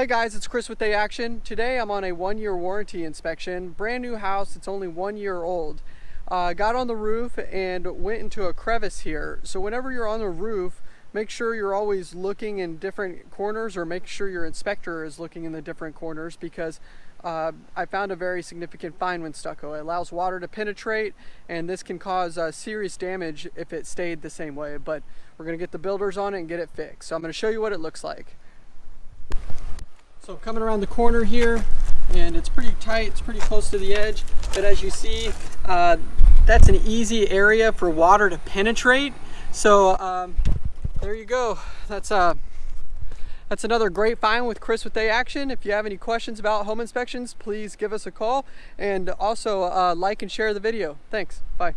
Hey guys, it's Chris with A Action. Today I'm on a one-year warranty inspection. Brand new house, it's only one year old. Uh, got on the roof and went into a crevice here. So whenever you're on the roof, make sure you're always looking in different corners or make sure your inspector is looking in the different corners because uh, I found a very significant fine when stucco. It allows water to penetrate and this can cause uh, serious damage if it stayed the same way, but we're gonna get the builders on it and get it fixed. So I'm gonna show you what it looks like. So coming around the corner here, and it's pretty tight, it's pretty close to the edge, but as you see, uh, that's an easy area for water to penetrate. So um, there you go. That's uh, that's another great find with Chris with A Action. If you have any questions about home inspections, please give us a call and also uh, like and share the video. Thanks. Bye.